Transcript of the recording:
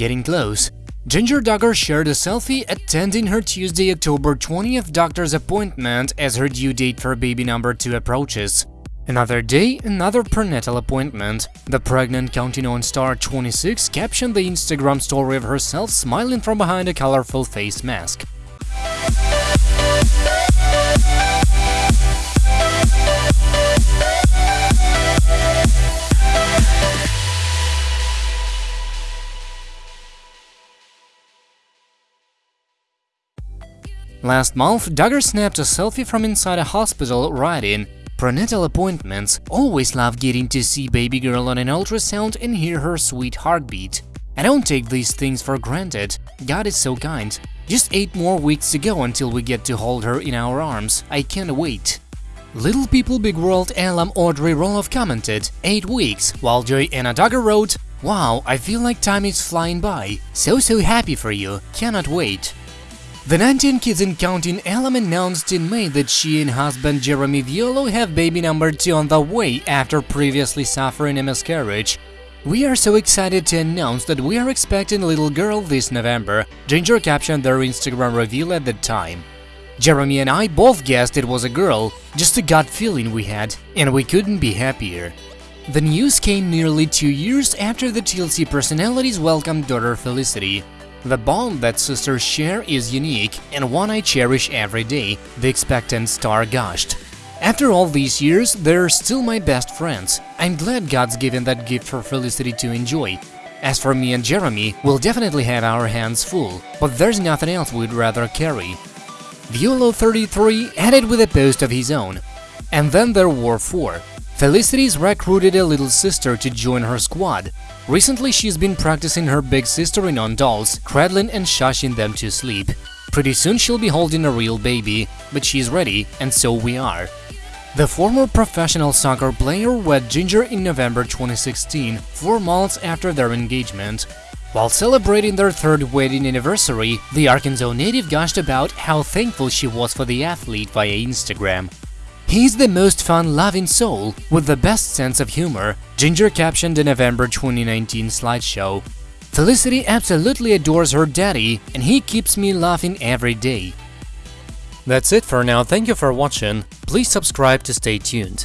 getting close. Jinger Duggar shared a selfie attending her Tuesday, October 20th doctor's appointment as her due date for baby number 2 approaches. Another day, another prenatal appointment. The pregnant Counting On star 26 captioned the Instagram story of herself smiling from behind a colorful face mask. Last month, Duggar snapped a selfie from inside a hospital, writing, Prenatal appointments always love getting to see baby girl on an ultrasound and hear her sweet heartbeat. I don't take these things for granted. God is so kind. Just 8 more weeks to go until we get to hold her in our arms. I can't wait. Little People Big World alum Audrey Roloff commented, 8 weeks, while Joy Anna Duggar wrote, Wow, I feel like time is flying by. So so happy for you, cannot wait. The 19 kids and counting alum announced in May that she and husband Jeremy Vuolo have baby number 2 on the way after previously suffering a miscarriage. We are so excited to announce that we are expecting a little girl this November, Jinger captioned their Instagram reveal at the time. Jeremy and I both guessed it was a girl, just a gut feeling we had, and we couldn't be happier. The news came nearly two years after the TLC personalities welcomed daughter Felicity. The bond that sisters share is unique and one I cherish every day, the expectant star gushed. After all these years, they're still my best friends. I'm glad God's given that gift for Felicity to enjoy. As for me and Jeremy, we'll definitely have our hands full, but there's nothing else we'd rather carry. Vuolo33 added with a post of his own. And then there were four. Felicity's recruited a little sister to join her squad. Recently, she's been practicing her big sister in on dolls, cradling and shushing them to sleep. Pretty soon she'll be holding a real baby, but she's ready, and so we are. The former professional soccer player wed Jinger in November 2016, four months after their engagement. While celebrating their third wedding anniversary, the Arkansas native gushed about how thankful she was for the athlete via Instagram. He's the most fun-loving soul with the best sense of humor, Jinger captioned the November 2019 slideshow. Felicity absolutely adores her daddy, and he keeps me laughing every day. That's it for now, thank you for watching, please subscribe to stay tuned.